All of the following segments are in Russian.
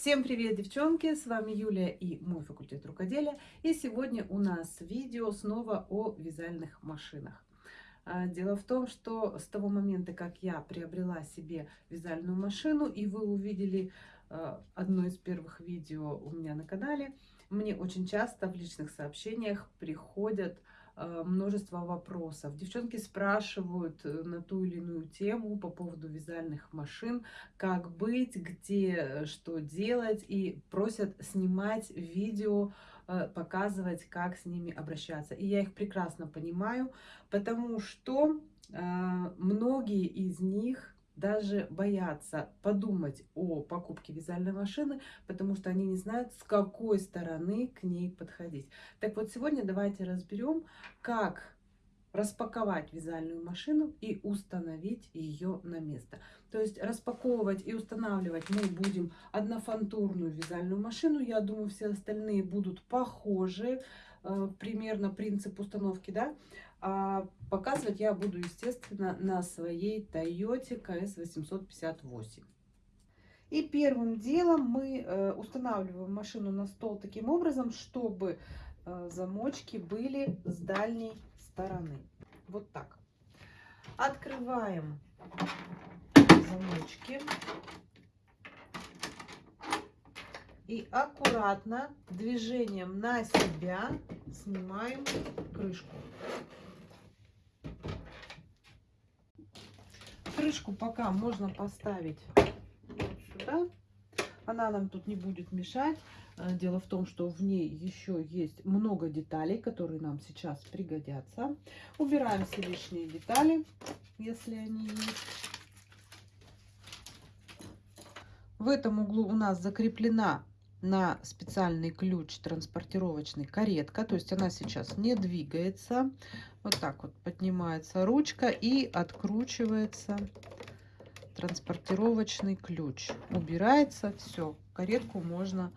Всем привет, девчонки! С вами Юлия и мой факультет рукоделия. И сегодня у нас видео снова о вязальных машинах. А, дело в том, что с того момента, как я приобрела себе вязальную машину, и вы увидели а, одно из первых видео у меня на канале, мне очень часто в личных сообщениях приходят множество вопросов. Девчонки спрашивают э, на ту или иную тему по поводу вязальных машин, как быть, где э, что делать, и просят снимать видео, показывать, как с ними обращаться. И я их прекрасно понимаю, потому что многие из них даже боятся подумать о покупке вязальной машины, потому что они не знают, с какой стороны к ней подходить. Так вот, сегодня давайте разберем, как распаковать вязальную машину и установить ее на место. То есть распаковывать и устанавливать мы будем однофантурную вязальную машину. Я думаю, все остальные будут похожи, примерно принцип установки, да. А показывать я буду, естественно, на своей Toyota KS858. И первым делом мы э, устанавливаем машину на стол таким образом, чтобы э, замочки были с дальней стороны. Вот так. Открываем замочки. И аккуратно движением на себя снимаем крышку. Крышку пока можно поставить вот сюда. Она нам тут не будет мешать. Э, дело в том, что в ней еще есть много деталей, которые нам сейчас пригодятся. Убираем все лишние детали, если они есть. В этом углу у нас закреплена на специальный ключ транспортировочный каретка. То есть она сейчас не двигается. Вот так вот поднимается ручка и откручивается транспортировочный ключ. Убирается все. Каретку можно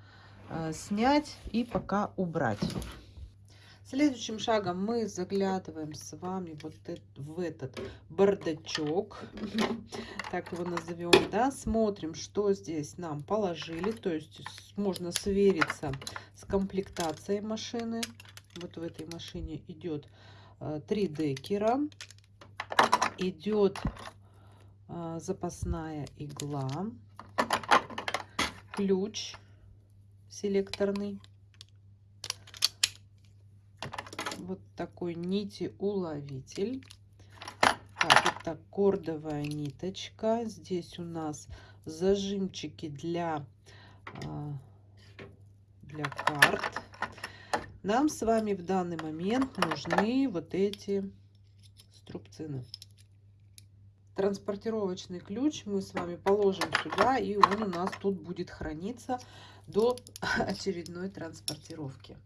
э, снять и пока убрать. Следующим шагом мы заглядываем с вами вот в этот бардачок, так его назовем, да, смотрим, что здесь нам положили, то есть можно свериться с комплектацией машины. Вот в этой машине идет 3 э, декера, идет э, запасная игла, ключ селекторный, вот такой нити уловитель. Так, это кордовая ниточка. Здесь у нас зажимчики для, а, для карт. Нам с вами в данный момент нужны вот эти струбцины. Транспортировочный ключ мы с вами положим сюда, и он у нас тут будет храниться до очередной транспортировки.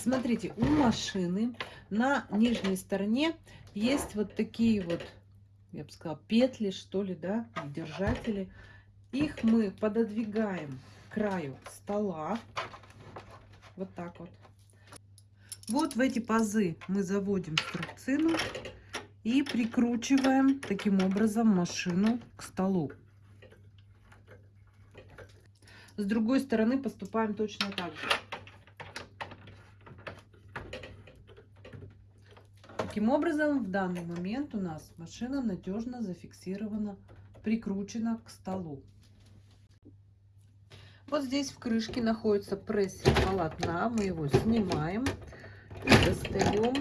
Смотрите, у машины на нижней стороне есть вот такие вот, я бы сказала, петли, что ли, да, держатели. Их мы пододвигаем к краю стола. Вот так вот. Вот в эти пазы мы заводим струбцину и прикручиваем таким образом машину к столу. С другой стороны поступаем точно так же. Таким образом, в данный момент у нас машина надежно зафиксирована, прикручена к столу. Вот здесь в крышке находится прессер полотна. Мы его снимаем и достаем.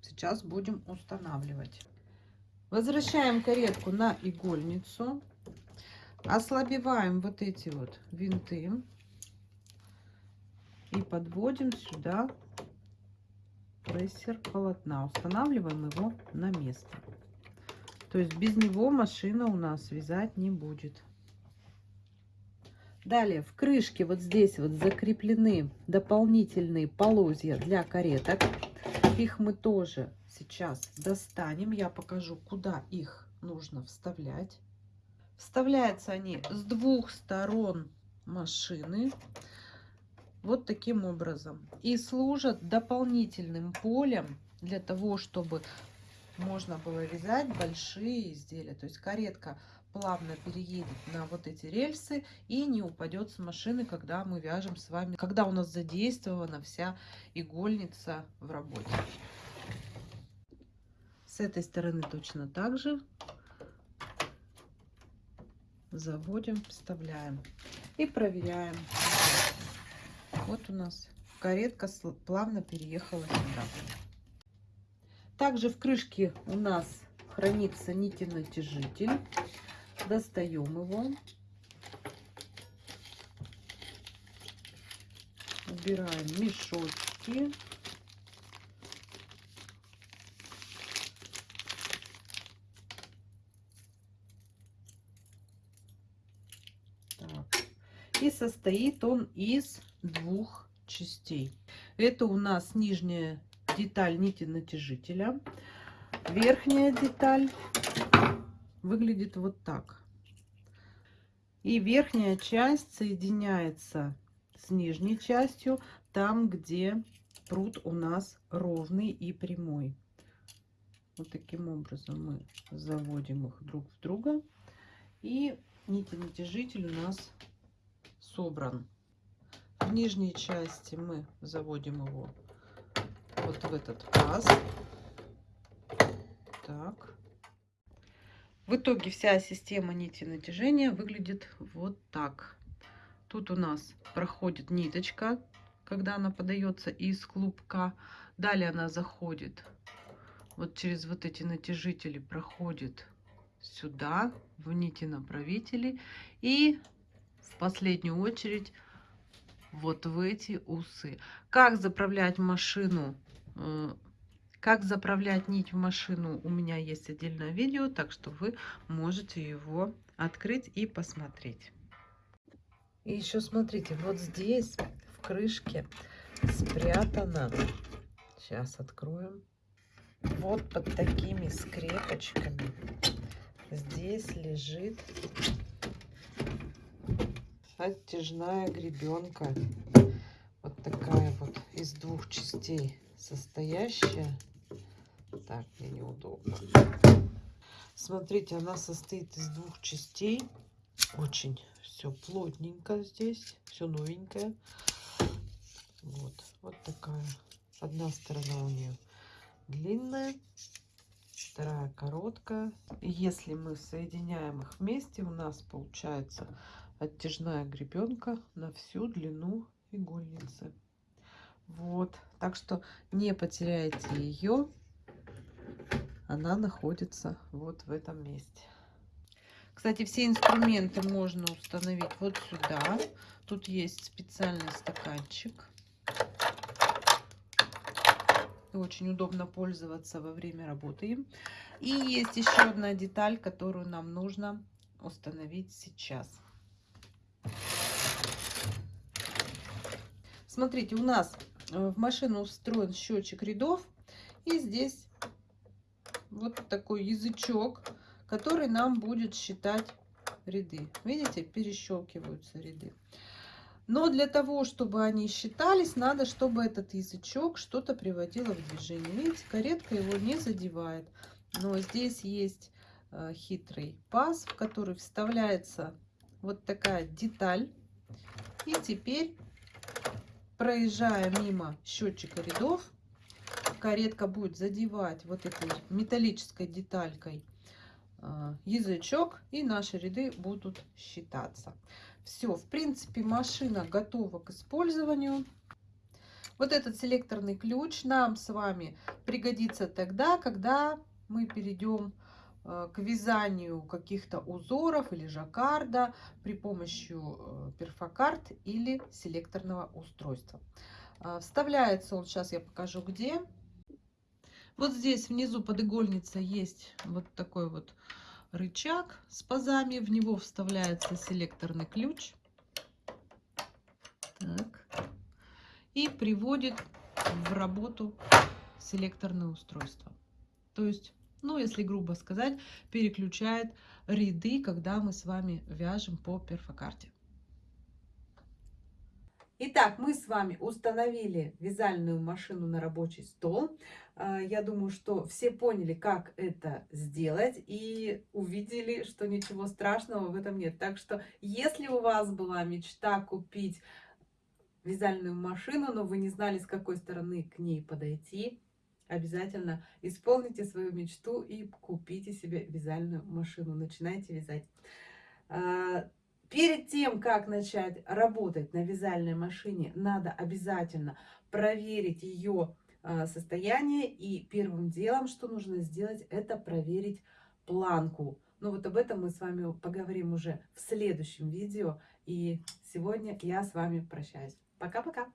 Сейчас будем устанавливать. Возвращаем каретку на игольницу. Ослабеваем вот эти вот винты. И подводим сюда прессер полотна. Устанавливаем его на место. То есть без него машина у нас вязать не будет. Далее в крышке вот здесь вот закреплены дополнительные полозья для кареток. Их мы тоже сейчас достанем. Я покажу, куда их нужно вставлять. Вставляются они с двух сторон машины вот таким образом. И служат дополнительным полем для того, чтобы можно было вязать большие изделия. То есть каретка плавно переедет на вот эти рельсы и не упадет с машины, когда мы вяжем с вами, когда у нас задействована вся игольница в работе. С этой стороны точно так же заводим, вставляем и проверяем. Вот у нас каретка плавно переехала сюда. Также в крышке у нас хранится нити-натяжитель. Достаем его. Убираем мешочки. Так. И состоит он из двух частей. Это у нас нижняя деталь нити натяжителя. Верхняя деталь выглядит вот так. И верхняя часть соединяется с нижней частью, там, где пруд у нас ровный и прямой. Вот таким образом мы заводим их друг в друга. И нити натяжитель у нас собран. В нижней части мы заводим его вот в этот паз. Так. В итоге вся система нити натяжения выглядит вот так. Тут у нас проходит ниточка, когда она подается из клубка. Далее она заходит вот через вот эти натяжители, проходит сюда, в нити направители. И в последнюю очередь вот в эти усы. Как заправлять машину э, как заправлять нить в машину у меня есть отдельное видео, так что вы можете его открыть и посмотреть. И еще смотрите, вот здесь в крышке спрятано. Сейчас откроем. Вот под такими скрепочками здесь лежит оттяжная гребенка. Вот такая вот из двух частей состоящая. Так, мне неудобно. Смотрите, она состоит из двух частей. Очень все плотненько здесь, все новенькое. Вот, вот такая. Одна сторона у нее длинная, вторая короткая. Если мы соединяем их вместе, у нас получается оттяжная гребенка на всю длину игольницы. Вот, так что не потеряйте ее она находится вот в этом месте. Кстати, все инструменты можно установить вот сюда. Тут есть специальный стаканчик. Очень удобно пользоваться во время работы. И есть еще одна деталь, которую нам нужно установить сейчас. Смотрите, у нас э, в машину встроен счетчик рядов. И здесь вот такой язычок, который нам будет считать ряды. Видите, перещелкиваются ряды. Но для того, чтобы они считались, надо, чтобы этот язычок что-то приводило в движение. Видите, каретка его не задевает. Но здесь есть э, хитрый паз, в который вставляется вот такая деталь. И теперь, проезжая мимо счетчика рядов, каретка будет задевать вот этой металлической деталькой а, язычок и наши ряды будут считаться. Все, в принципе, машина готова к использованию. Вот этот селекторный ключ нам с вами пригодится тогда, когда мы перейдем к вязанию каких-то узоров или жаккарда при помощи э, перфокарт или селекторного устройства. А, вставляется он, сейчас я покажу где. Вот здесь внизу под игольницей есть вот такой вот рычаг с пазами. В него вставляется селекторный ключ. Так. И приводит в работу селекторное устройство. То есть, ну, если грубо сказать, переключает ряды, когда мы с вами вяжем по перфокарте. Итак, мы с вами установили вязальную машину на рабочий стол. А, я думаю, что все поняли, как это сделать и увидели, что ничего страшного в этом нет. Так что, если у вас была мечта купить вязальную машину, но вы не знали, с какой стороны к ней подойти, обязательно исполните свою мечту и купите себе вязальную машину. Начинайте вязать. А, Перед тем, как начать работать на вязальной машине, надо обязательно проверить ее а, состояние. И первым делом, что нужно сделать, это проверить планку. Но вот об этом мы с вами поговорим уже в следующем видео. И сегодня я с вами прощаюсь. Пока-пока!